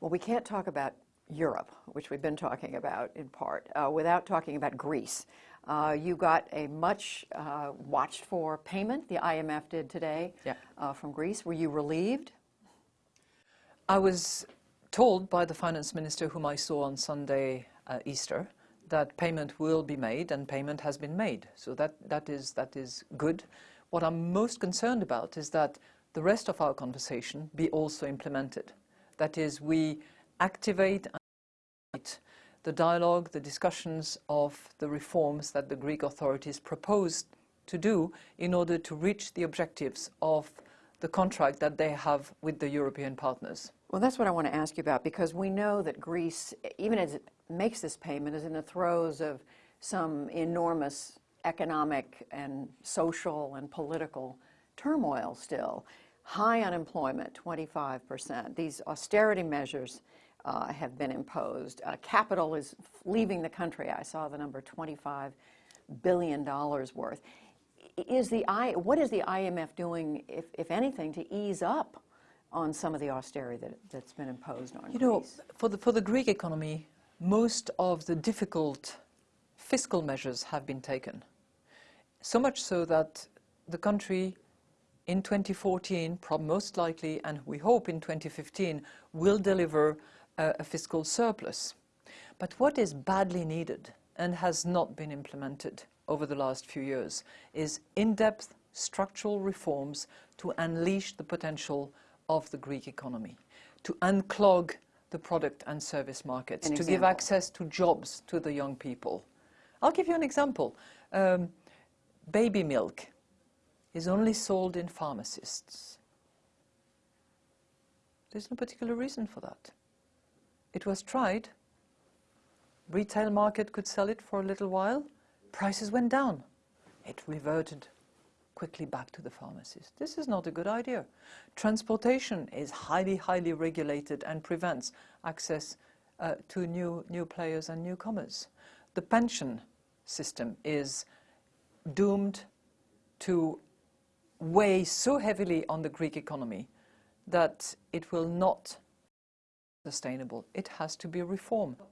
Well, we can't talk about Europe, which we've been talking about in part, uh, without talking about Greece. Uh, you got a much uh, watched for payment, the IMF did today, Yeah. uh, from Greece. Were you relieved? I was told by the finance minister whom I saw on Sunday uh, Easter that payment will be made and payment has been made. So that, that, is, that is good. What I'm most concerned about is that the rest of our conversation be also implemented. That is, we activate and the dialogue, the discussions of the reforms that the Greek authorities proposed to do in order to reach the objectives of the contract that they have with the European partners. Well, that's what I want to ask you about because we know that Greece, even as it makes this payment, is in the throes of some enormous economic and social and political turmoil still. High unemployment, 25%. These austerity measures uh, have been imposed. Uh, capital is leaving the country. I saw the number $25 billion worth. Is the I, what is the IMF doing, if, if anything, to ease up on some of the austerity that, that's been imposed on You Greece? know, for the, for the Greek economy, most of the difficult fiscal measures have been taken. So much so that the country in 2014, prob- most likely, and we hope in 2015, will deliver a, a fiscal surplus. But what is badly needed and has not been implemented over the last few years is in-depth structural reforms to unleash the potential of the Greek economy, to unclog the product and service markets, An to give access to jobs to the young people. I'll give you an example. Um, baby milk is only sold in pharmacists. There's no particular reason for that. It was tried. Retail market could sell it for a little while. Prices went down. It reverted quickly back to the pharmacist. This is not a good idea. Transportation is highly, highly regulated and prevents access uh, to new, new players and newcomers. The pension system is doomed to weigh so heavily on the Greek economy that it will not be sustainable. It has to be reformed.